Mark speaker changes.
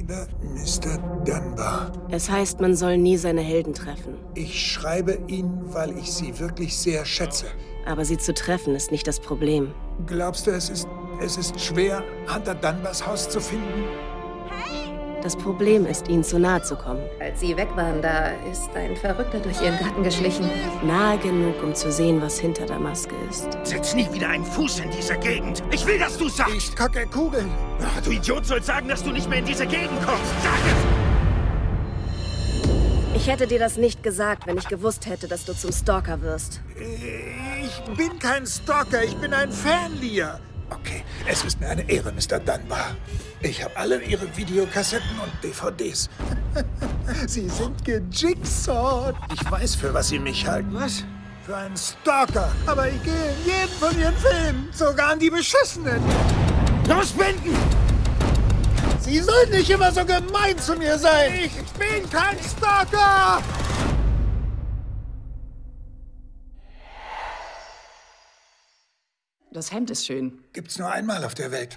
Speaker 1: Lieber Mr. Dunbar,
Speaker 2: Es heißt, man soll nie seine Helden treffen.
Speaker 1: ich schreibe Ihnen, weil ich Sie wirklich sehr schätze.
Speaker 2: Aber sie zu treffen ist nicht das Problem.
Speaker 1: Glaubst du, es ist, es ist schwer, Hunter Dunbars Haus zu finden?
Speaker 2: Das Problem ist, ihnen zu nahe zu kommen.
Speaker 3: Als sie weg waren, da ist ein Verrückter durch ihren Garten geschlichen.
Speaker 2: Nahe genug, um zu sehen, was hinter der Maske ist.
Speaker 4: Setz nie wieder einen Fuß in diese Gegend. Ich will, dass du sagst.
Speaker 1: Ich kacke Kugeln.
Speaker 4: Ach, du Idiot sollst sagen, dass du nicht mehr in diese Gegend kommst. Sag es!
Speaker 2: Ich hätte dir das nicht gesagt, wenn ich gewusst hätte, dass du zum Stalker wirst.
Speaker 1: Ich bin kein Stalker, ich bin ein Fanlier. Okay, es ist mir eine Ehre, Mr. Dunbar. Ich habe alle Ihre Videokassetten und DVDs. Sie sind gejigsawt. Ich weiß, für was Sie mich halten. Was? Für einen Stalker. Aber ich gehe in jeden von Ihren Filmen, sogar an die beschissenen.
Speaker 4: Los, Binden!
Speaker 1: Sie sollen nicht immer so gemein zu mir sein. Ich bin kein Stalker.
Speaker 5: Das Hemd ist schön.
Speaker 1: Gibt's nur einmal auf der Welt.